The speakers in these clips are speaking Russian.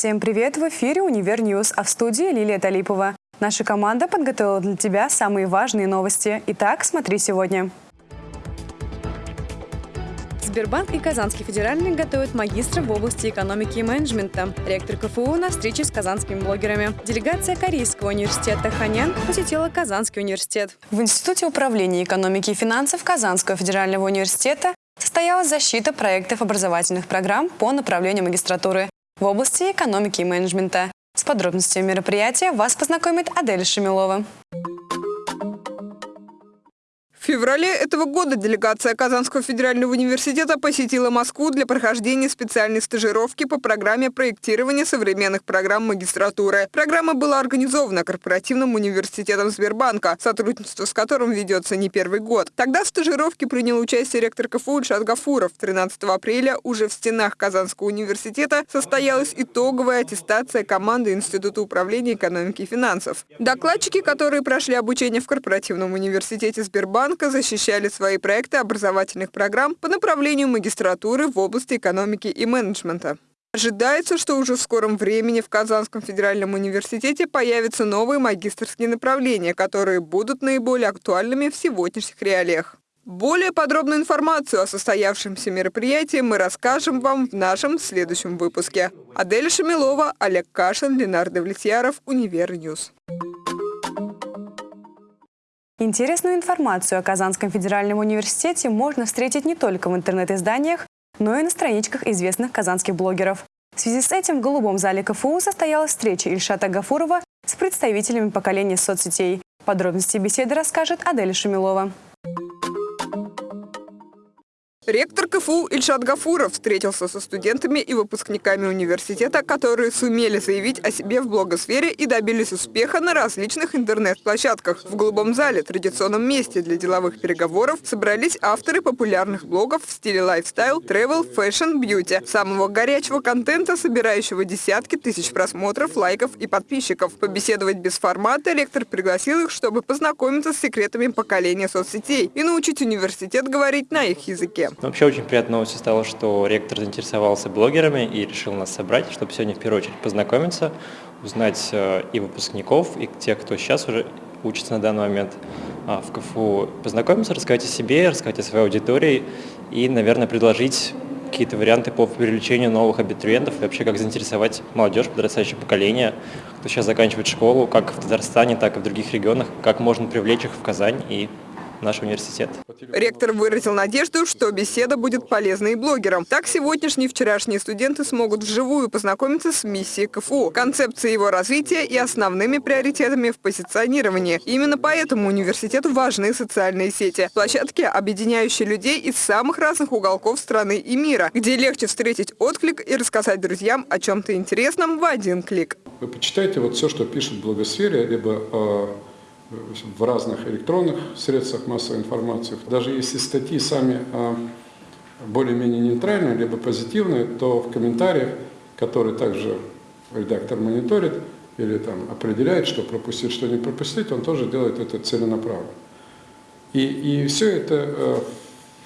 Всем привет! В эфире «Univer News», а в студии Лилия Талипова. Наша команда подготовила для тебя самые важные новости. Итак, смотри сегодня. Сбербанк и Казанский федеральный готовят магистра в области экономики и менеджмента. Ректор КФУ на встрече с казанскими блогерами. Делегация Корейского университета Ханян посетила Казанский университет. В Институте управления экономики и финансов Казанского федерального университета состоялась защита проектов образовательных программ по направлению магистратуры в области экономики и менеджмента. С подробностями мероприятия вас познакомит Адель Шамилова. Феврале этого года делегация Казанского федерального университета посетила Москву для прохождения специальной стажировки по программе проектирования современных программ магистратуры. Программа была организована корпоративным университетом Сбербанка, сотрудничество с которым ведется не первый год. Тогда в стажировке принял участие ректор КФУ Ильшат Гафуров. 13 апреля уже в стенах Казанского университета состоялась итоговая аттестация команды Института управления экономики и финансов. Докладчики, которые прошли обучение в корпоративном университете Сбербанка, банка защищали свои проекты образовательных программ по направлению магистратуры в области экономики и менеджмента. Ожидается, что уже в скором времени в Казанском федеральном университете появятся новые магистерские направления, которые будут наиболее актуальными в сегодняшних реалиях. Более подробную информацию о состоявшемся мероприятии мы расскажем вам в нашем следующем выпуске. Адель Шамилова, Олег Кашин, Ленардо Влетьяров, Univer News. Интересную информацию о Казанском федеральном университете можно встретить не только в интернет-изданиях, но и на страничках известных казанских блогеров. В связи с этим в голубом зале КФУ состоялась встреча Ильшата Гафурова с представителями поколения соцсетей. Подробности беседы расскажет Адель Шумилова. Ректор КФУ Ильшат Гафуров встретился со студентами и выпускниками университета, которые сумели заявить о себе в блогосфере и добились успеха на различных интернет-площадках. В Голубом зале, традиционном месте для деловых переговоров, собрались авторы популярных блогов в стиле лайфстайл, travel, fashion, beauty, самого горячего контента, собирающего десятки тысяч просмотров, лайков и подписчиков. Побеседовать без формата ректор пригласил их, чтобы познакомиться с секретами поколения соцсетей и научить университет говорить на их языке. Вообще очень приятной новостью стало, что ректор заинтересовался блогерами и решил нас собрать, чтобы сегодня в первую очередь познакомиться, узнать э, и выпускников, и тех, кто сейчас уже учится на данный момент а, в КФУ, познакомиться, рассказать о себе, рассказать о своей аудитории и, наверное, предложить какие-то варианты по привлечению новых абитуриентов и вообще как заинтересовать молодежь, подрастающее поколение, кто сейчас заканчивает школу, как в Татарстане, так и в других регионах, как можно привлечь их в Казань и наш университет. Ректор выразил надежду, что беседа будет полезной блогерам. Так сегодняшние и вчерашние студенты смогут вживую познакомиться с миссией КФУ, концепцией его развития и основными приоритетами в позиционировании. Именно поэтому университету важны социальные сети. Площадки, объединяющие людей из самых разных уголков страны и мира, где легче встретить отклик и рассказать друзьям о чем-то интересном в один клик. Вы почитайте вот все, что пишет в блогосфере, либо э, в разных электронных средствах массовой информации. Даже если статьи сами а, более-менее нейтральные, либо позитивные, то в комментариях, которые также редактор мониторит или там определяет, что пропустить, что не пропустить, он тоже делает это целенаправленно. И, и все это а,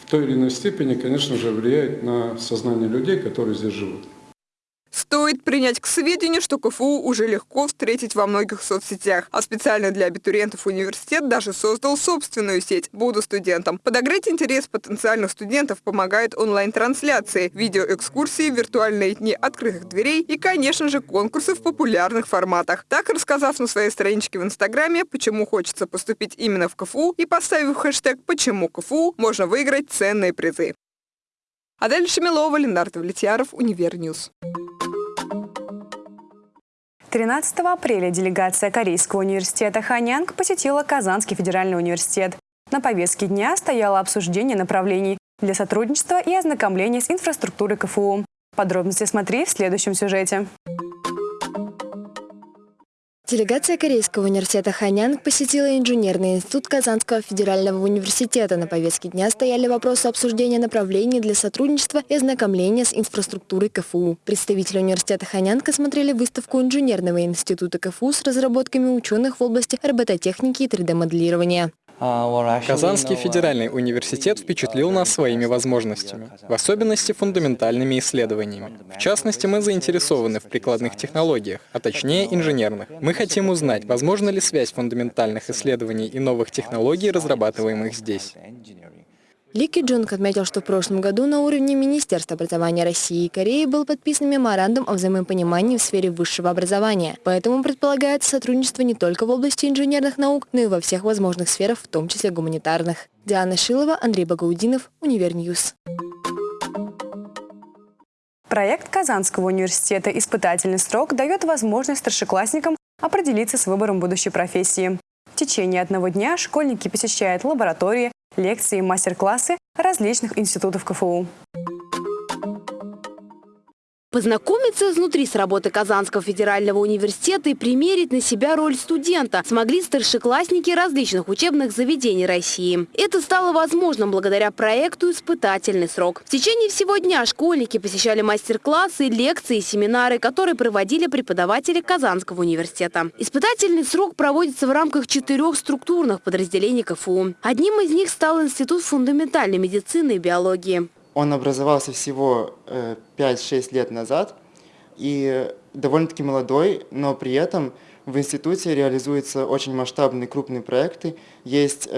в той или иной степени, конечно же, влияет на сознание людей, которые здесь живут. Стоит принять к сведению, что КФУ уже легко встретить во многих соцсетях, а специально для абитуриентов университет даже создал собственную сеть «Буду студентом». Подогреть интерес потенциальных студентов помогает онлайн-трансляции, видеоэкскурсии, виртуальные дни открытых дверей и, конечно же, конкурсы в популярных форматах. Так, рассказав на своей страничке в Инстаграме, почему хочется поступить именно в КФУ и поставив хэштег «Почему КФУ», можно выиграть ценные призы. Адель Шамилова, Ленардо Влетьяров, Univer News. 13 апреля делегация Корейского университета Ханьянг посетила Казанский федеральный университет. На повестке дня стояло обсуждение направлений для сотрудничества и ознакомления с инфраструктурой КФУ. Подробности смотри в следующем сюжете. Делегация Корейского университета Ханьян посетила инженерный институт Казанского федерального университета. На повестке дня стояли вопросы обсуждения направлений для сотрудничества и ознакомления с инфраструктурой КФУ. Представители университета Ханьян осмотрели выставку инженерного института КФУ с разработками ученых в области робототехники и 3D-моделирования. Казанский федеральный университет впечатлил нас своими возможностями, в особенности фундаментальными исследованиями. В частности, мы заинтересованы в прикладных технологиях, а точнее инженерных. Мы хотим узнать, возможно ли связь фундаментальных исследований и новых технологий, разрабатываемых здесь. Ли Ки Джунг отметил, что в прошлом году на уровне Министерства образования России и Кореи был подписан меморандум о взаимопонимании в сфере высшего образования. Поэтому предполагается сотрудничество не только в области инженерных наук, но и во всех возможных сферах, в том числе гуманитарных. Диана Шилова, Андрей Багаудинов, Univer News. Проект Казанского университета «Испытательный срок» дает возможность старшеклассникам определиться с выбором будущей профессии. В течение одного дня школьники посещают лаборатории, лекции и мастер-классы различных институтов КФУ. Познакомиться изнутри с работой Казанского федерального университета и примерить на себя роль студента смогли старшеклассники различных учебных заведений России. Это стало возможным благодаря проекту «Испытательный срок». В течение всего дня школьники посещали мастер-классы, лекции и семинары, которые проводили преподаватели Казанского университета. Испытательный срок проводится в рамках четырех структурных подразделений КФУ. Одним из них стал Институт фундаментальной медицины и биологии. Он образовался всего 5-6 э, лет назад и довольно-таки молодой, но при этом в институте реализуются очень масштабные крупные проекты. Есть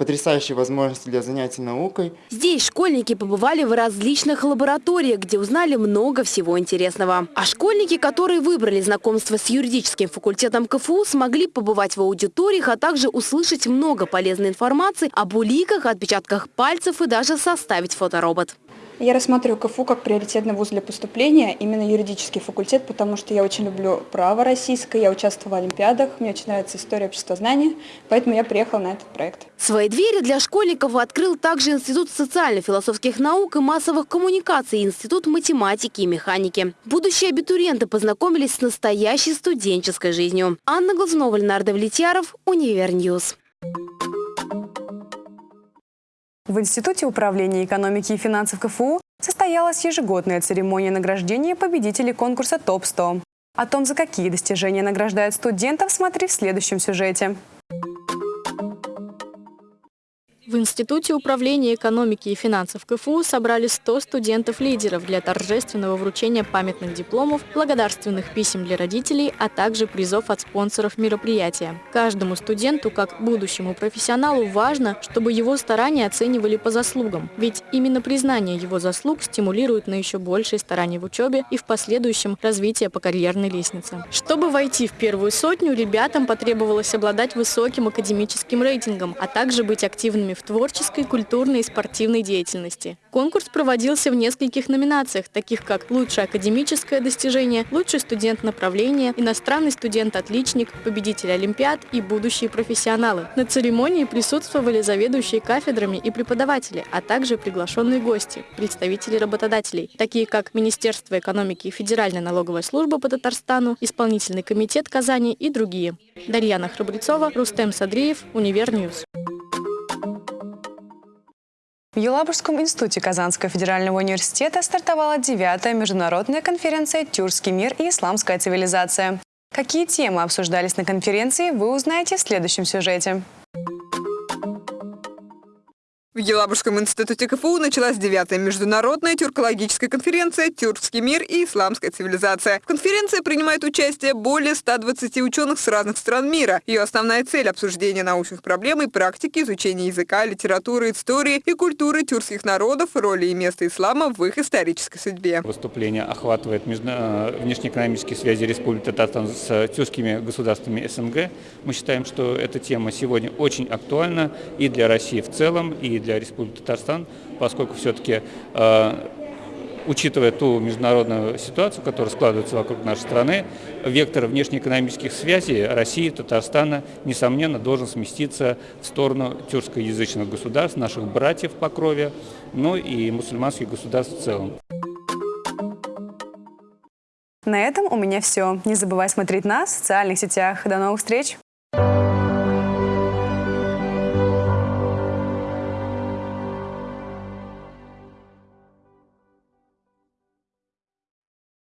потрясающие возможности для занятий наукой. Здесь школьники побывали в различных лабораториях, где узнали много всего интересного. А школьники, которые выбрали знакомство с юридическим факультетом КФУ, смогли побывать в аудиториях, а также услышать много полезной информации об уликах, отпечатках пальцев и даже составить фоторобот. Я рассматриваю КФУ как приоритетный вуз для поступления, именно юридический факультет, потому что я очень люблю право российское, я участвовала в олимпиадах, мне очень нравится история, обществознание, поэтому я приехала на этот проект. Свои двери для школьников открыл также Институт социально-философских наук и массовых коммуникаций, Институт математики и механики. Будущие абитуриенты познакомились с настоящей студенческой жизнью. Анна Глазунова, Ленар Давлетьяров, Univer News. В Институте управления экономики и финансов КФУ состоялась ежегодная церемония награждения победителей конкурса ТОП-100. О том, за какие достижения награждают студентов, смотри в следующем сюжете. В Институте управления экономики и финансов КФУ собрали 100 студентов-лидеров для торжественного вручения памятных дипломов, благодарственных писем для родителей, а также призов от спонсоров мероприятия. Каждому студенту, как будущему профессионалу, важно, чтобы его старания оценивали по заслугам, ведь именно признание его заслуг стимулирует на еще большие старания в учебе и в последующем развитие по карьерной лестнице. Чтобы войти в первую сотню, ребятам потребовалось обладать высоким академическим рейтингом, а также быть активными в в творческой, культурной и спортивной деятельности. Конкурс проводился в нескольких номинациях, таких как «Лучшее академическое достижение», «Лучший студент направления», «Иностранный студент-отличник», «Победитель Олимпиад» и «Будущие профессионалы». На церемонии присутствовали заведующие кафедрами и преподаватели, а также приглашенные гости, представители работодателей, такие как Министерство экономики и Федеральная налоговая служба по Татарстану, Исполнительный комитет Казани и другие. Дарьяна Храбрецова, Рустем Садриев, Univer News. В Елабужском институте Казанского федерального университета стартовала девятая международная конференция «Тюркский мир и исламская цивилизация». Какие темы обсуждались на конференции, вы узнаете в следующем сюжете. В Елабужском институте КФУ началась девятая международная тюркологическая конференция «Тюркский мир и исламская цивилизация». В конференции принимает участие более 120 ученых с разных стран мира. Ее основная цель – обсуждение научных проблем и практики изучения языка, литературы, истории и культуры тюркских народов, роли и места ислама в их исторической судьбе. Выступление охватывает э, внешнеэкономические связи Республики Татарстан с тюркскими государствами СНГ. Мы считаем, что эта тема сегодня очень актуальна и для России в целом, и для Республики Татарстан, поскольку все-таки, э, учитывая ту международную ситуацию, которая складывается вокруг нашей страны, вектор внешнеэкономических связей России Татарстана, несомненно, должен сместиться в сторону тюркскоязычных государств, наших братьев по крови, ну и мусульманских государств в целом. На этом у меня все. Не забывай смотреть нас в социальных сетях. До новых встреч!